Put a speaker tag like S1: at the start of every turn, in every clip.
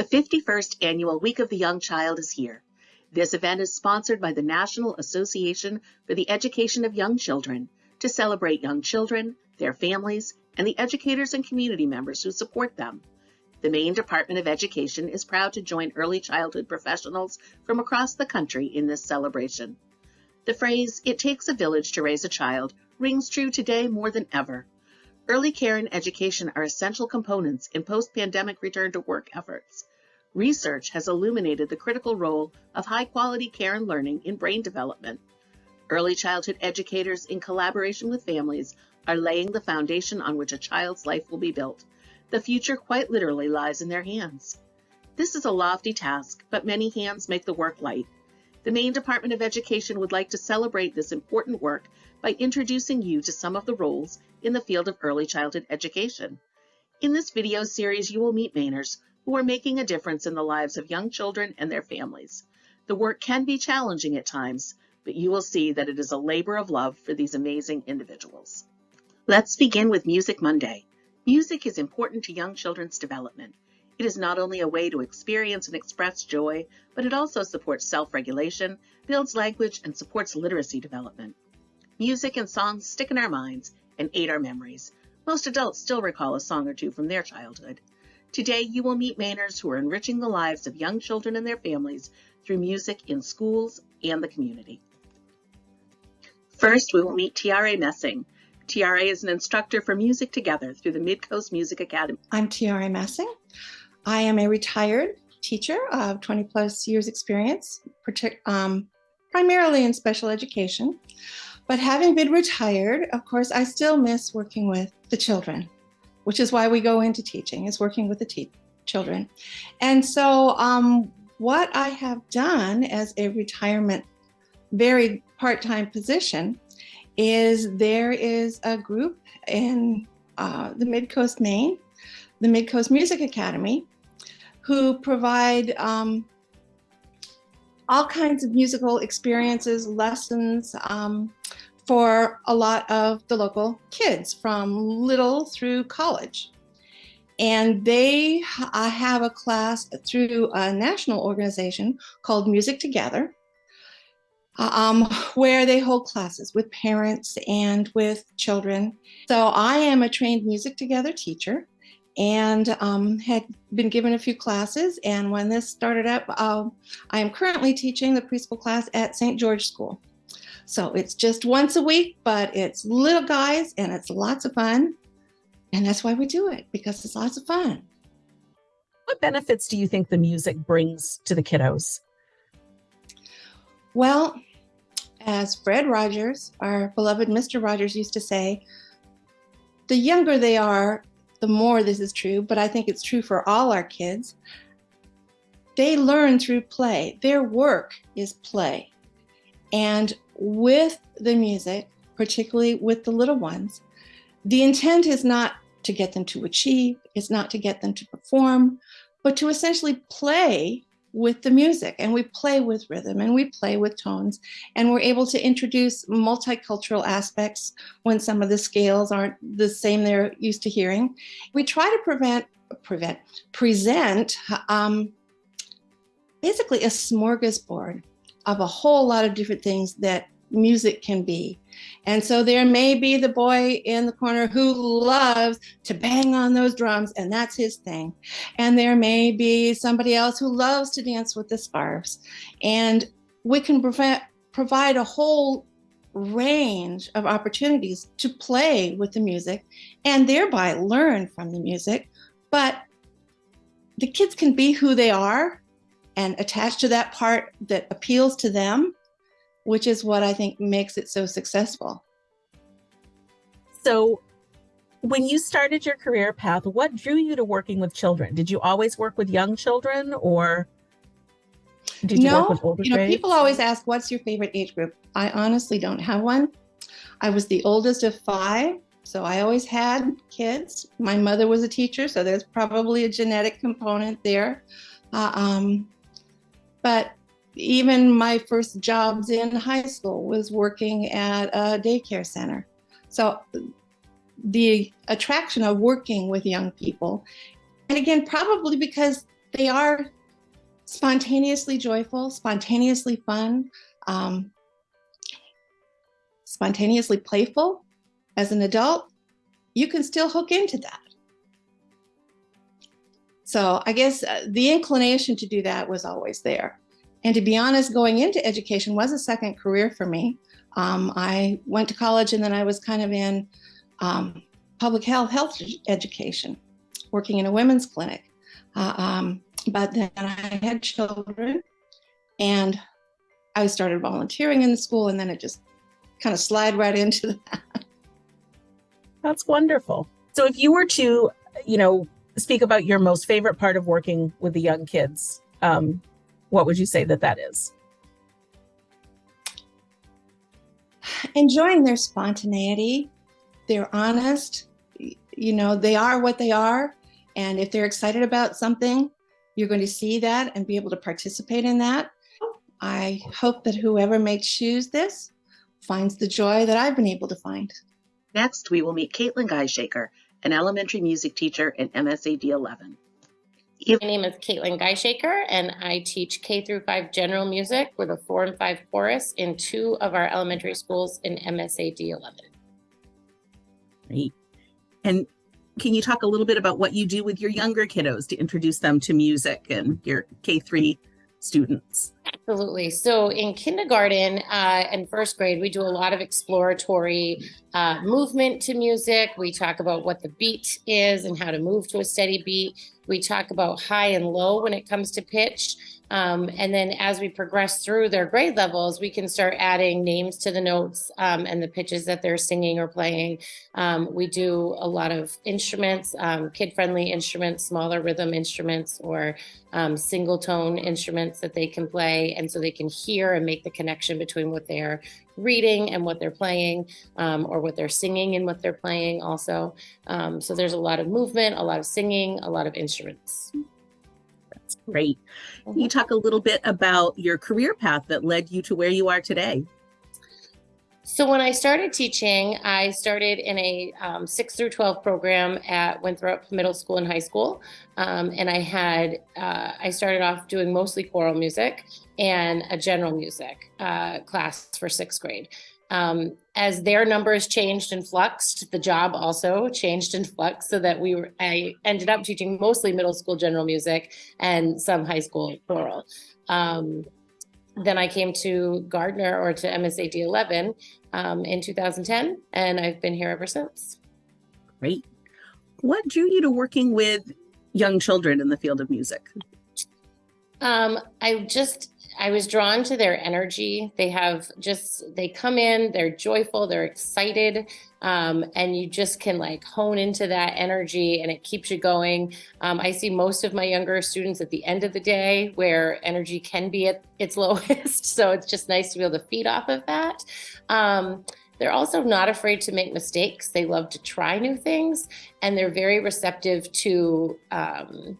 S1: The 51st Annual Week of the Young Child is here. This event is sponsored by the National Association for the Education of Young Children to celebrate young children, their families, and the educators and community members who support them. The Maine Department of Education is proud to join early childhood professionals from across the country in this celebration. The phrase, it takes a village to raise a child, rings true today more than ever. Early care and education are essential components in post-pandemic return to work efforts. Research has illuminated the critical role of high-quality care and learning in brain development. Early childhood educators, in collaboration with families, are laying the foundation on which a child's life will be built. The future quite literally lies in their hands. This is a lofty task, but many hands make the work light. The Maine Department of Education would like to celebrate this important work by introducing you to some of the roles in the field of early childhood education. In this video series, you will meet Mainers who are making a difference in the lives of young children and their families. The work can be challenging at times, but you will see that it is a labor of love for these amazing individuals. Let's begin with Music Monday. Music is important to young children's development. It is not only a way to experience and express joy, but it also supports self-regulation, builds language, and supports literacy development. Music and songs stick in our minds and aid our memories. Most adults still recall a song or two from their childhood. Today, you will meet Mainers who are enriching the lives of young children and their families through music in schools and the community. First, we will meet Tiare Messing. Tiare is an instructor for Music Together through the Midcoast Music Academy.
S2: I'm Tiare Messing. I am a retired teacher of 20 plus years experience, um, primarily in special education. But having been retired, of course, I still miss working with the children, which is why we go into teaching, is working with the children. And so um, what I have done as a retirement, very part-time position is there is a group in uh, the Midcoast Maine, the Midcoast Music Academy, who provide um, all kinds of musical experiences, lessons, um, for a lot of the local kids from little through college. And they uh, have a class through a national organization called Music Together, um, where they hold classes with parents and with children. So I am a trained Music Together teacher and um, had been given a few classes. And when this started up, uh, I am currently teaching the preschool class at St. George School. So it's just once a week, but it's little guys and it's lots of fun. And that's why we do it, because it's lots of fun.
S3: What benefits do you think the music brings to the kiddos?
S2: Well, as Fred Rogers, our beloved Mr. Rogers used to say, the younger they are, the more this is true, but I think it's true for all our kids. They learn through play. Their work is play. And with the music, particularly with the little ones, the intent is not to get them to achieve, it's not to get them to perform, but to essentially play with the music and we play with rhythm and we play with tones and we're able to introduce multicultural aspects when some of the scales aren't the same they're used to hearing. We try to prevent, prevent, present um, basically a smorgasbord of a whole lot of different things that music can be. And so there may be the boy in the corner who loves to bang on those drums and that's his thing. And there may be somebody else who loves to dance with the scarves. And we can provide, provide a whole range of opportunities to play with the music and thereby learn from the music. But the kids can be who they are and attach to that part that appeals to them, which is what I think makes it so successful.
S3: So when you started your career path, what drew you to working with children? Did you always work with young children or
S2: did you no, work with older you know, grades? people always ask, what's your favorite age group? I honestly don't have one. I was the oldest of five, so I always had kids. My mother was a teacher, so there's probably a genetic component there. Uh, um, but even my first jobs in high school was working at a daycare center. So the attraction of working with young people, and again, probably because they are spontaneously joyful, spontaneously fun, um, spontaneously playful. As an adult, you can still hook into that. So I guess uh, the inclination to do that was always there. And to be honest, going into education was a second career for me. Um, I went to college and then I was kind of in um, public health, health education, working in a women's clinic. Uh, um, but then I had children and I started volunteering in the school and then it just kind of slide right into that.
S3: That's wonderful. So if you were to, you know, speak about your most favorite part of working with the young kids, um, what would you say that that is?
S2: Enjoying their spontaneity, they're honest, you know, they are what they are. And if they're excited about something, you're going to see that and be able to participate in that. I hope that whoever may choose this finds the joy that I've been able to find.
S1: Next, we will meet Caitlin Geishaker, an elementary music teacher in MSAD 11.
S4: My name is Caitlin Geishaker, and I teach K through 5 general music with a 4 and 5 chorus in two of our elementary schools in MSAD 11.
S3: Great. And can you talk a little bit about what you do with your younger kiddos to introduce them to music and your K3 students?
S4: Absolutely. So in kindergarten uh, and first grade, we do a lot of exploratory uh, movement to music. We talk about what the beat is and how to move to a steady beat. We talk about high and low when it comes to pitch. Um, and then as we progress through their grade levels, we can start adding names to the notes um, and the pitches that they're singing or playing. Um, we do a lot of instruments, um, kid-friendly instruments, smaller rhythm instruments, or um, single tone instruments that they can play. And so they can hear and make the connection between what they're reading and what they're playing um, or what they're singing and what they're playing also. so there's a lot of movement, a lot of singing, a lot of instruments.
S3: Great. Can you talk a little bit about your career path that led you to where you are today?
S4: So when I started teaching, I started in a um, 6 through 12 program at Winthrop Middle School and High School. Um, and I had, uh, I started off doing mostly choral music and a general music uh, class for sixth grade. Um, as their numbers changed and fluxed, the job also changed and fluxed so that we were, I ended up teaching mostly middle school general music and some high school choral. Um, then I came to Gardiner or to MSAD 11 um, in 2010, and I've been here ever since.
S3: Great. What drew you to working with young children in the field of music?
S4: Um, I just I was drawn to their energy. They have just, they come in, they're joyful, they're excited, um, and you just can like hone into that energy and it keeps you going. Um, I see most of my younger students at the end of the day where energy can be at its lowest. so it's just nice to be able to feed off of that. Um, they're also not afraid to make mistakes. They love to try new things and they're very receptive to um,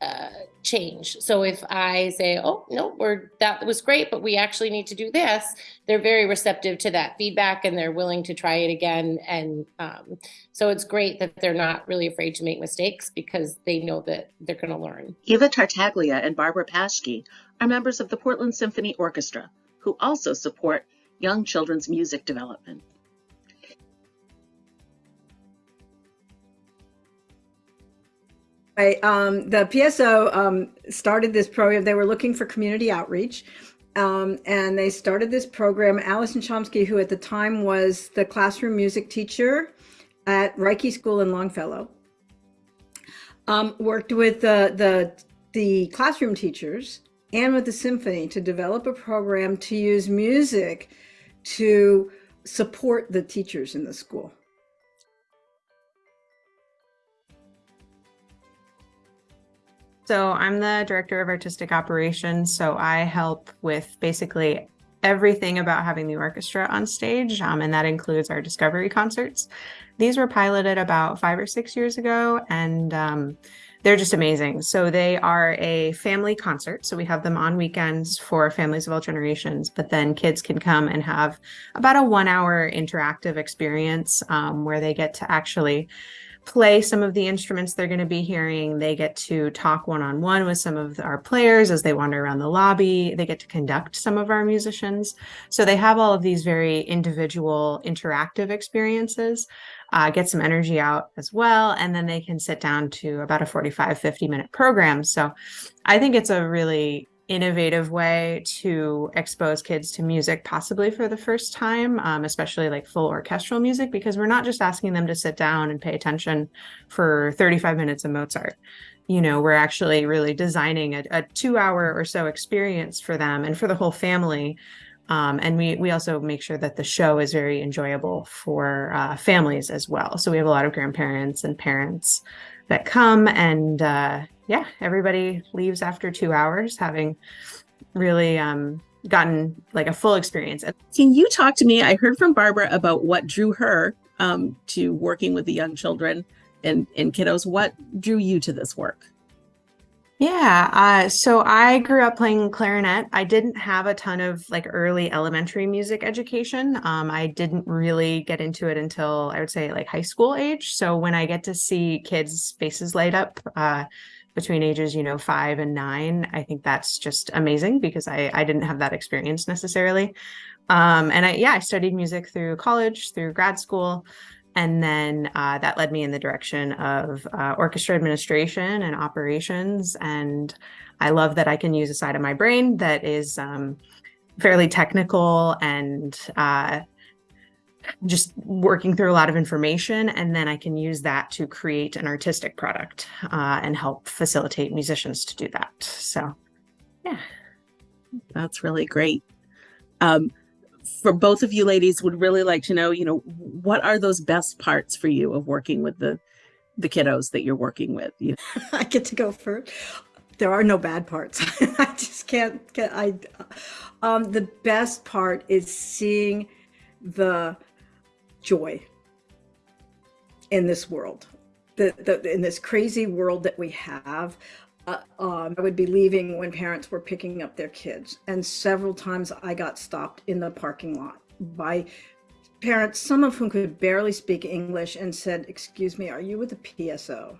S4: uh, change. So if I say, oh, no, we're, that was great, but we actually need to do this, they're very receptive to that feedback and they're willing to try it again. And um, so it's great that they're not really afraid to make mistakes because they know that they're going to learn.
S1: Eva Tartaglia and Barbara Paschke are members of the Portland Symphony Orchestra, who also support young children's music development.
S5: Um, the PSO um, started this program. They were looking for community outreach. Um, and they started this program. Allison Chomsky, who at the time was the classroom music teacher at Reiche School in Longfellow, um, worked with the, the, the classroom teachers and with the symphony to develop a program to use music to support the teachers in the school.
S6: So I'm the director of artistic operations. So I help with basically everything about having the orchestra on stage, um, and that includes our discovery concerts. These were piloted about five or six years ago, and um, they're just amazing. So they are a family concert. So we have them on weekends for families of all generations, but then kids can come and have about a one hour interactive experience um, where they get to actually play some of the instruments they're going to be hearing. They get to talk one on one with some of our players as they wander around the lobby. They get to conduct some of our musicians. So they have all of these very individual interactive experiences, uh, get some energy out as well. And then they can sit down to about a 45, 50 minute program. So I think it's a really innovative way to expose kids to music possibly for the first time um, especially like full orchestral music because we're not just asking them to sit down and pay attention for 35 minutes of mozart. You know we're actually really designing a, a two hour or so experience for them and for the whole family um, and we we also make sure that the show is very enjoyable for uh, families as well. So we have a lot of grandparents and parents that come and uh, yeah, everybody leaves after two hours having really um, gotten like a full experience.
S3: Can you talk to me? I heard from Barbara about what drew her um, to working with the young children and, and kiddos. What drew you to this work?
S6: Yeah, uh, so I grew up playing clarinet. I didn't have a ton of like early elementary music education. Um, I didn't really get into it until I would say like high school age. So when I get to see kids' faces light up, uh, between ages, you know, five and nine. I think that's just amazing because I, I didn't have that experience necessarily. Um, and I, yeah, I studied music through college, through grad school. And then uh, that led me in the direction of uh, orchestra administration and operations. And I love that I can use a side of my brain that is um, fairly technical and uh, just working through a lot of information and then I can use that to create an artistic product uh, and help facilitate musicians to do that. So, yeah.
S3: That's really great. Um, for both of you ladies would really like to know, you know, what are those best parts for you of working with the the kiddos that you're working with? You know?
S5: I get to go first. There are no bad parts. I just can't get I um the best part is seeing the joy in this world, the, the, in this crazy world that we have. Uh, um, I would be leaving when parents were picking up their kids. And several times I got stopped in the parking lot by parents, some of whom could barely speak English, and said, Excuse me, are you with the PSO?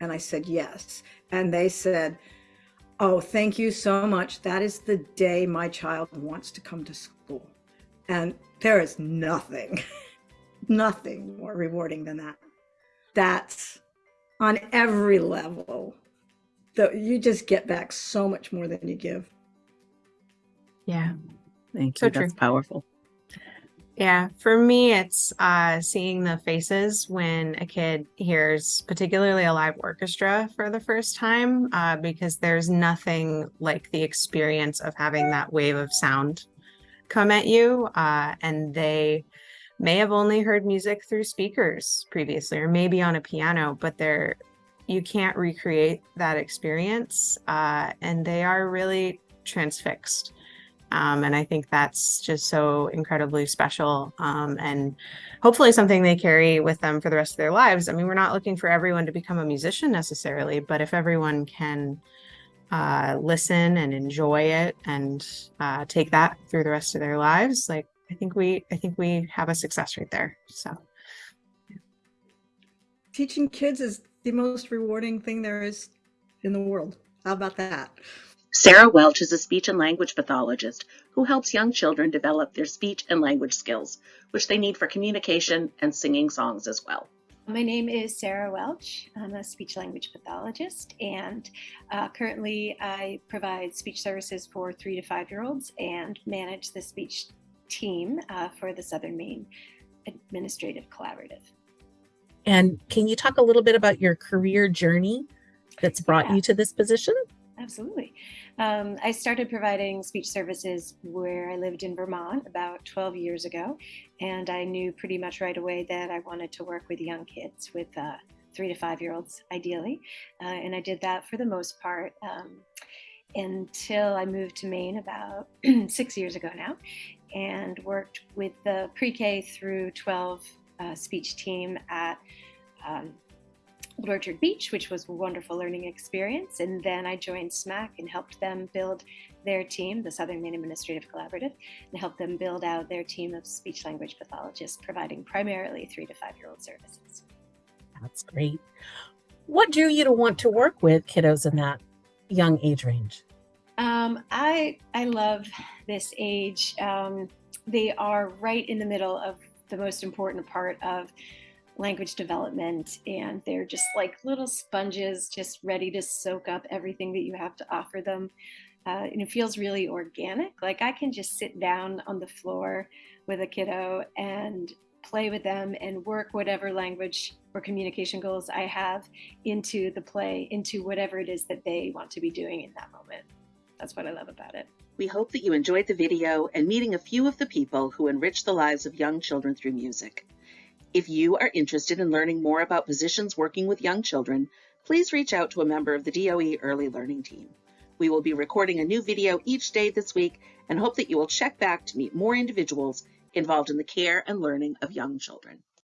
S5: And I said, Yes. And they said, Oh, thank you so much. That is the day my child wants to come to school. And there is nothing nothing more rewarding than that. That's on every level. That you just get back so much more than you give.
S6: Yeah.
S3: Thank you. So That's true. powerful.
S6: Yeah, for me, it's uh, seeing the faces when a kid hears, particularly a live orchestra for the first time, uh, because there's nothing like the experience of having that wave of sound come at you, uh, and they may have only heard music through speakers previously or maybe on a piano, but they're you can't recreate that experience uh, and they are really transfixed. Um, and I think that's just so incredibly special um, and hopefully something they carry with them for the rest of their lives. I mean, we're not looking for everyone to become a musician necessarily, but if everyone can uh, listen and enjoy it and uh, take that through the rest of their lives, like I think we I think we have a success right there. So
S5: teaching kids is the most rewarding thing there is in the world. How about that?
S1: Sarah Welch is a speech and language pathologist who helps young children develop their speech and language skills, which they need for communication and singing songs as well.
S7: My name is Sarah Welch. I'm a speech language pathologist, and uh, currently I provide speech services for three to five year olds and manage the speech team uh, for the Southern Maine Administrative Collaborative.
S3: And can you talk a little bit about your career journey that's brought yeah. you to this position?
S7: Absolutely. Um, I started providing speech services where I lived in Vermont about 12 years ago, and I knew pretty much right away that I wanted to work with young kids, with uh, three to five year olds ideally. Uh, and I did that for the most part um, until I moved to Maine about six years ago now and worked with the pre-K through 12 uh, speech team at um, Old Orchard Beach, which was a wonderful learning experience. And then I joined SMAC and helped them build their team, the Southern Maine Administrative Collaborative, and helped them build out their team of speech language pathologists, providing primarily three to five year old services.
S3: That's great. What drew you to want to work with kiddos in that young age range?
S7: Um, I I love this age. Um, they are right in the middle of the most important part of language development, and they're just like little sponges, just ready to soak up everything that you have to offer them. Uh, and it feels really organic. Like I can just sit down on the floor with a kiddo and play with them and work whatever language or communication goals I have into the play, into whatever it is that they want to be doing in that moment. That's what I love about it.
S1: We hope that you enjoyed the video and meeting a few of the people who enrich the lives of young children through music. If you are interested in learning more about positions working with young children, please reach out to a member of the DOE Early Learning Team. We will be recording a new video each day this week and hope that you will check back to meet more individuals involved in the care and learning of young children.